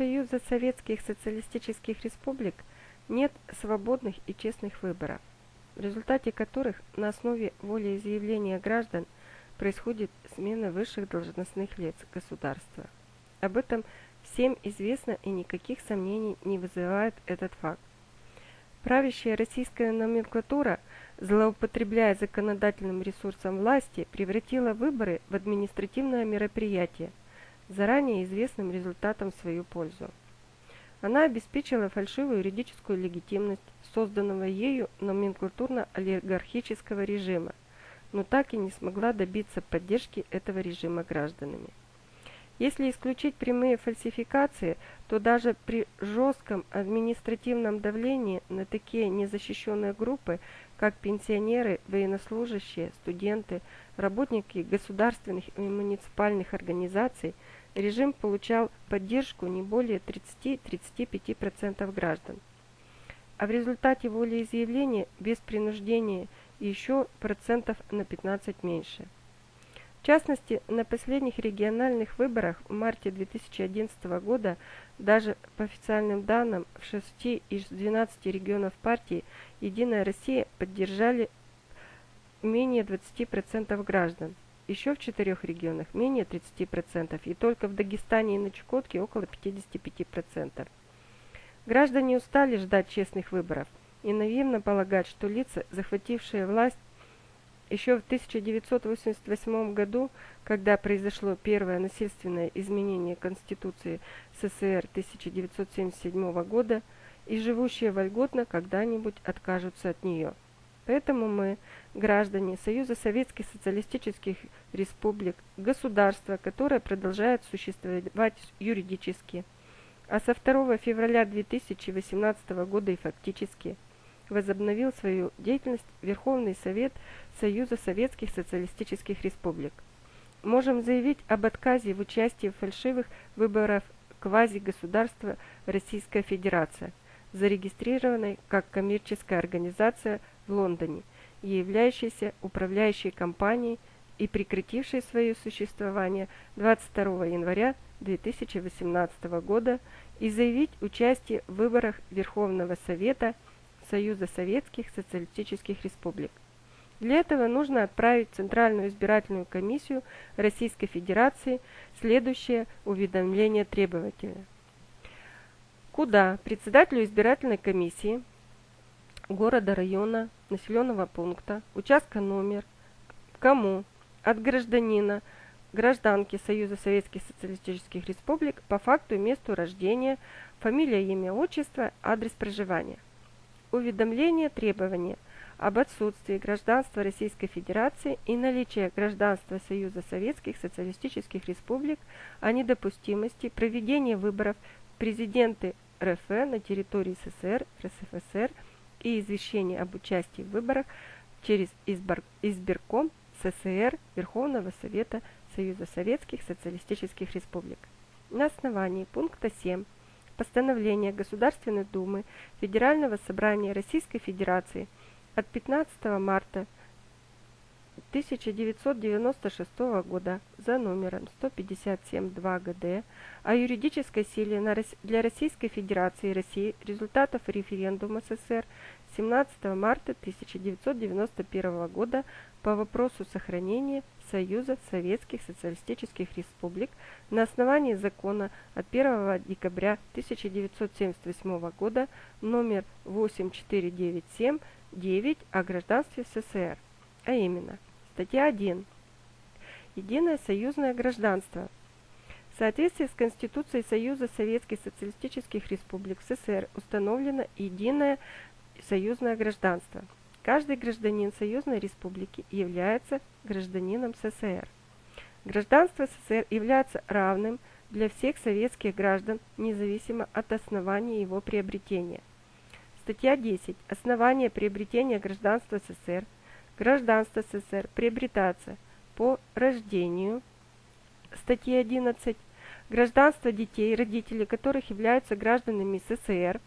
Союза Советских Социалистических Республик нет свободных и честных выборов, в результате которых на основе волеизъявления граждан происходит смена высших должностных лиц государства. Об этом всем известно и никаких сомнений не вызывает этот факт. Правящая российская номенклатура, злоупотребляя законодательным ресурсом власти, превратила выборы в административное мероприятие, заранее известным результатом в свою пользу. Она обеспечила фальшивую юридическую легитимность созданного ею номенклатурно-олигархического режима, но так и не смогла добиться поддержки этого режима гражданами. Если исключить прямые фальсификации, то даже при жестком административном давлении на такие незащищенные группы, как пенсионеры, военнослужащие, студенты, работники государственных и муниципальных организаций, режим получал поддержку не более 30-35% граждан. А в результате волеизъявления без принуждения еще процентов на 15 меньше. В частности, на последних региональных выборах в марте 2011 года даже по официальным данным в 6 из 12 регионов партии «Единая Россия» поддержали менее 20% граждан. Еще в четырех регионах менее 30% и только в Дагестане и на Чукотке около 55%. Граждане устали ждать честных выборов и наивно полагать, что лица, захватившие власть, еще в 1988 году, когда произошло первое насильственное изменение Конституции СССР 1977 года, и живущие вольготно когда-нибудь откажутся от нее. Поэтому мы, граждане Союза Советских Социалистических Республик, государство, которое продолжает существовать юридически, а со 2 февраля 2018 года и фактически – возобновил свою деятельность Верховный Совет Союза Советских Социалистических Республик. Можем заявить об отказе в участии в фальшивых выборах квази-государства Российская Федерация, зарегистрированной как коммерческая организация в Лондоне являющейся управляющей компанией и прекратившей свое существование 22 января 2018 года и заявить участие в выборах Верховного Совета – Союза Советских Социалистических Республик. Для этого нужно отправить в Центральную избирательную комиссию Российской Федерации следующее уведомление требователя. Куда председателю избирательной комиссии города, района, населенного пункта, участка номер, кому? От гражданина, гражданки Союза Советских Социалистических Республик по факту и месту рождения, фамилия, имя, отчество, адрес проживания. Уведомление требования об отсутствии гражданства Российской Федерации и наличия гражданства Союза Советских Социалистических Республик о недопустимости проведения выборов президенты РФ на территории СССР, РСФСР и извещение об участии в выборах через избирком СССР Верховного Совета Союза Советских Социалистических Республик. На основании пункта 7 постановления Государственной Думы Федерального собрания Российской Федерации от 15 марта 1996 года за номером 157-2 ГД о юридической силе для Российской Федерации России результатов референдума СССР 17 марта 1991 года по вопросу сохранения Союза Советских Социалистических Республик на основании закона от 1 декабря 1978 года номер 8497-9 о гражданстве СССР, а именно статья 1 Единое союзное гражданство в соответствии с Конституцией Союза Советских Социалистических Республик СССР установлено единое союзное гражданство – Каждый гражданин Союзной Республики является гражданином СССР. Гражданство СССР является равным для всех советских граждан, независимо от основания его приобретения. Статья 10. Основание приобретения гражданства СССР. Гражданство СССР приобретается по рождению. Статья 11. Гражданство детей, родители которых являются гражданами СССР.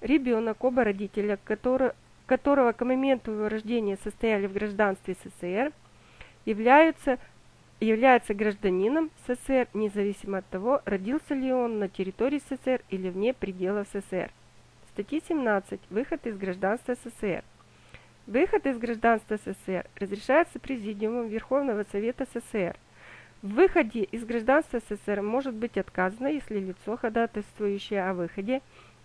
Ребенок, оба родителя, который, которого к моменту его рождения состояли в гражданстве СССР, являются является гражданином СССР, независимо от того, родился ли он на территории СССР или вне пределов СССР. Статья 17. Выход из гражданства СССР. Выход из гражданства СССР разрешается Президиумом Верховного Совета СССР. В выходе из гражданства СССР может быть отказано, если лицо, ходатайствующее о выходе,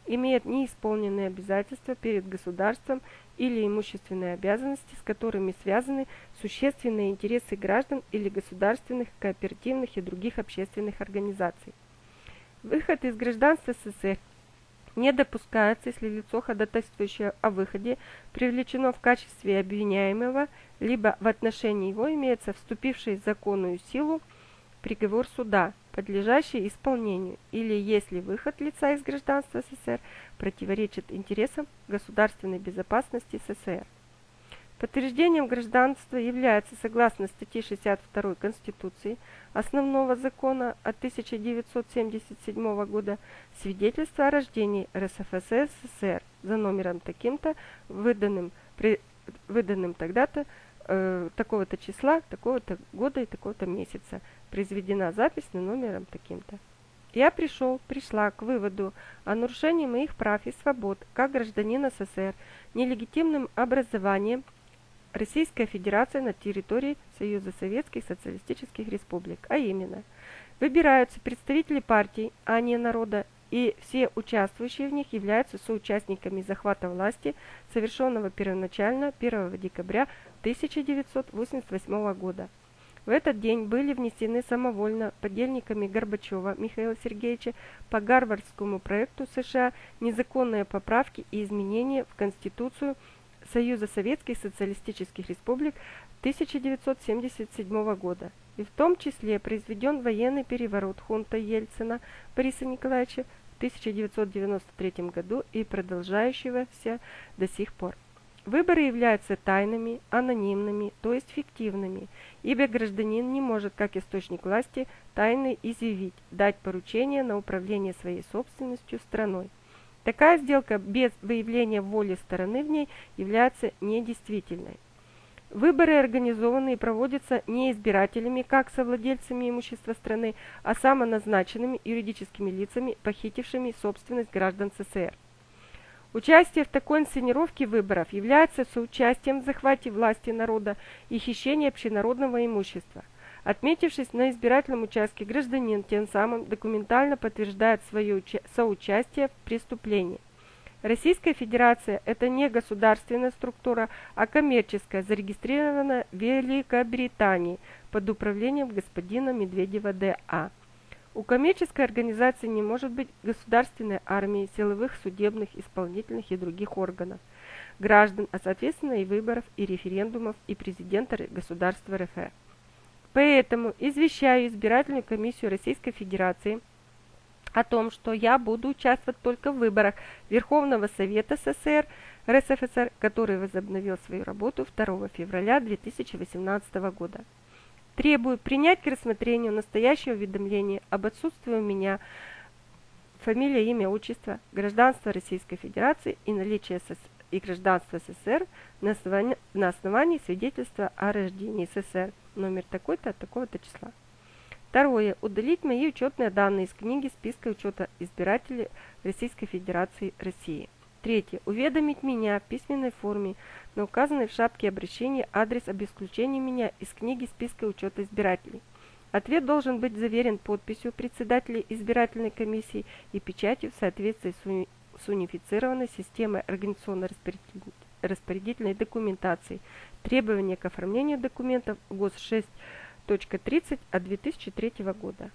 имеет неисполненные обязательства перед государством или имущественные обязанности, с которыми связаны существенные интересы граждан или государственных, кооперативных и других общественных организаций. Выход из гражданства СССР не допускается, если лицо, ходатайствующее о выходе, привлечено в качестве обвиняемого, либо в отношении его имеется вступивший в законную силу приговор суда, подлежащий исполнению, или если выход лица из гражданства СССР противоречит интересам государственной безопасности СССР. Подтверждением гражданства является, согласно статье 62 Конституции, основного закона от 1977 года, свидетельство о рождении РСФСР за номером таким-то, выданным, выданным тогда-то, э, такого-то числа, такого-то года и такого-то месяца. Произведена запись на номером таким-то. Я пришел, пришла к выводу о нарушении моих прав и свобод как гражданина СССР нелегитимным образованием Российская Федерация на территории Союза Советских Социалистических Республик, а именно выбираются представители партий, а не народа, и все участвующие в них являются соучастниками захвата власти, совершенного первоначально 1 декабря 1988 года. В этот день были внесены самовольно подельниками Горбачева Михаила Сергеевича по Гарвардскому проекту США незаконные поправки и изменения в Конституцию Союза Советских Социалистических Республик 1977 года, и в том числе произведен военный переворот хунта Ельцина Бориса Николаевича в 1993 году и продолжающегося до сих пор. Выборы являются тайными, анонимными, то есть фиктивными, ибо гражданин не может, как источник власти, тайно изъявить, дать поручение на управление своей собственностью страной. Такая сделка без выявления воли стороны в ней является недействительной. Выборы организованы и проводятся не избирателями, как совладельцами имущества страны, а самоназначенными юридическими лицами, похитившими собственность граждан СССР. Участие в такой инсценировке выборов является соучастием в захвате власти народа и хищении общенародного имущества – Отметившись на избирательном участке, гражданин тем самым документально подтверждает свое соучастие в преступлении. Российская Федерация – это не государственная структура, а коммерческая, зарегистрированная в Великобритании под управлением господина Медведева Д.А. У коммерческой организации не может быть государственной армии, силовых, судебных, исполнительных и других органов, граждан, а соответственно и выборов, и референдумов, и президента государства РФ. Поэтому извещаю избирательную комиссию Российской Федерации о том, что я буду участвовать только в выборах Верховного Совета СССР РСФСР, который возобновил свою работу 2 февраля 2018 года. Требую принять к рассмотрению настоящее уведомление об отсутствии у меня фамилия, имя, отчество, гражданство Российской Федерации и наличие и гражданства СССР на основании, на основании свидетельства о рождении СССР номер такой-то от такого-то числа. Второе. Удалить мои учетные данные из книги списка учета избирателей Российской Федерации России. Третье. Уведомить меня в письменной форме на указанный в шапке обращения адрес об исключении меня из книги списка учета избирателей. Ответ должен быть заверен подписью председателя избирательной комиссии и печатью в соответствии с унифицированной системой организационно-распорядительной документации Требования к оформлению документов ГОС 6.30 от 2003 года.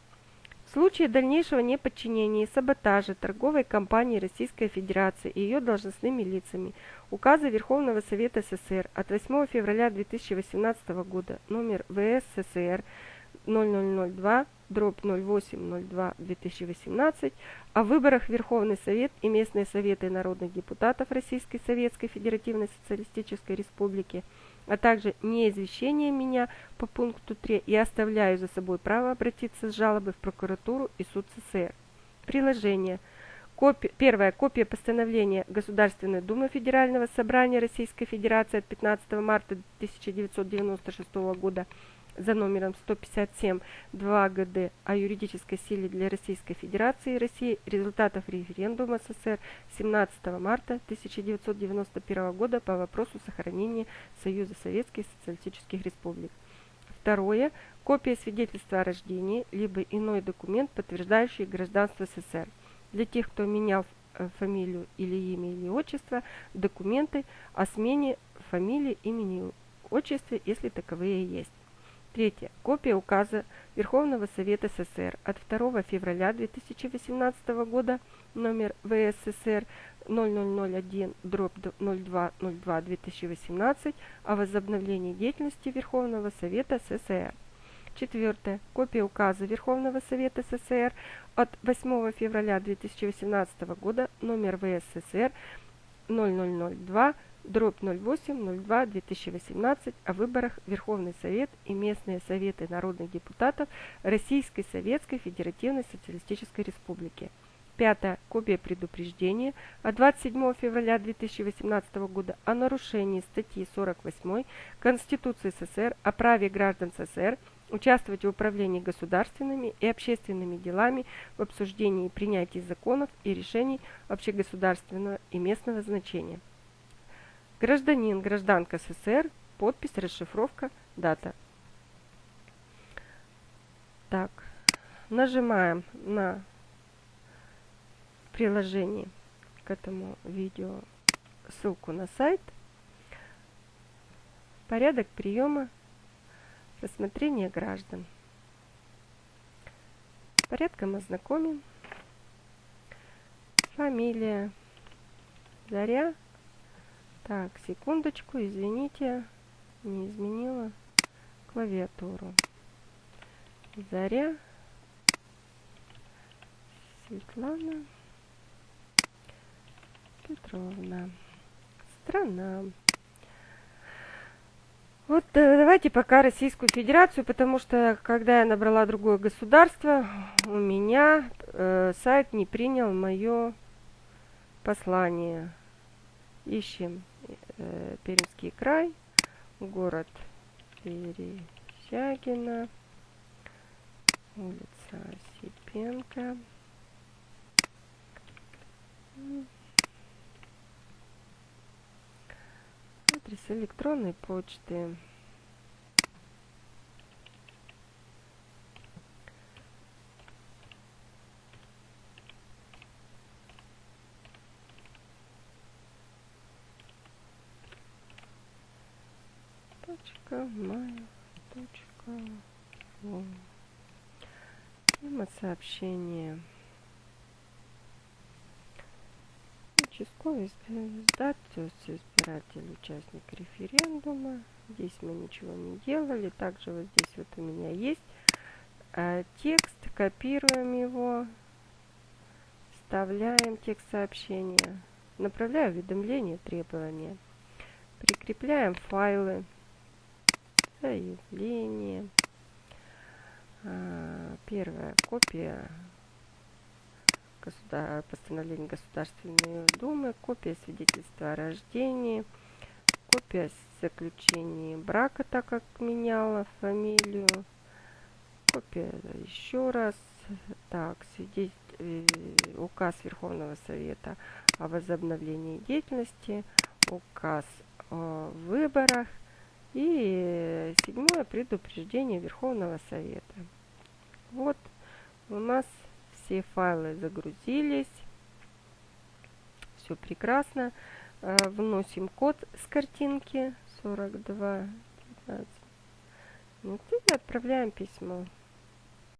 В случае дальнейшего неподчинения и саботажа торговой компании Российской Федерации и ее должностными лицами указа Верховного Совета СССР от 8 февраля 2018 года номер ВС СССР 0002 дробь 0802 2018 о выборах Верховный Совет и местные советы народных депутатов Российской Советской Федеративной Социалистической Республики – а также не извещение меня по пункту 3 и оставляю за собой право обратиться с жалобой в прокуратуру и суд СССР. Приложение. Копи... Первая копия постановления Государственной Думы Федерального Собрания Российской Федерации от 15 марта 1996 года за номером 157 2 ГД о юридической силе для Российской Федерации и России результатов референдума СССР 17 марта 1991 года по вопросу сохранения Союза Советских Социалистических Республик. Второе. Копия свидетельства о рождении, либо иной документ, подтверждающий гражданство СССР. Для тех, кто менял э, фамилию или имя или отчество, документы о смене фамилии, имени и отчестве, если таковые есть. Третье. Копия указа Верховного Совета СССР от 2 февраля 2018 года номер ВССР 0001 дробь 0202 2018 о возобновлении деятельности Верховного Совета СССР. Четвертое. Копия указа Верховного Совета СССР от 8 февраля 2018 года номер ВССР 0002 дробь 08-02-2018 о выборах Верховный Совет и местные советы народных депутатов Российской Советской Федеративной Социалистической Республики. Пятое. Копия предупреждения от 27 февраля 2018 года о нарушении статьи 48 Конституции СССР о праве граждан СССР участвовать в управлении государственными и общественными делами в обсуждении и принятии законов и решений общегосударственного и местного значения. Гражданин, гражданка СССР, подпись, расшифровка, дата. Так, нажимаем на приложение к этому видео ссылку на сайт. Порядок приема рассмотрения граждан. Порядком ознакомим. Фамилия. Заря так, секундочку, извините, не изменила клавиатуру. Заря, Светлана Петровна. Страна. Вот э, давайте пока Российскую Федерацию, потому что когда я набрала другое государство, у меня э, сайт не принял мое послание. Ищем э, Пермский край, город Пересягина, улица Осипенко. Адрес электронной почты. Точка мая точка ру. Тема сообщения. Участковый издатель, избиратель, участник референдума. Здесь мы ничего не делали. Также вот здесь вот у меня есть а, текст. Копируем его. Вставляем текст сообщения. Направляю уведомления, требования. Прикрепляем файлы заявление. А, первая копия постановления Государственной Думы, копия свидетельства о рождении, копия заключения брака, так как меняла фамилию, копия еще раз, так, свидетель, э, указ Верховного Совета о возобновлении деятельности, указ о выборах, и седьмое предупреждение Верховного Совета. Вот у нас все файлы загрузились. Все прекрасно. Э, вносим код с картинки 42 19. Ну, и отправляем письмо.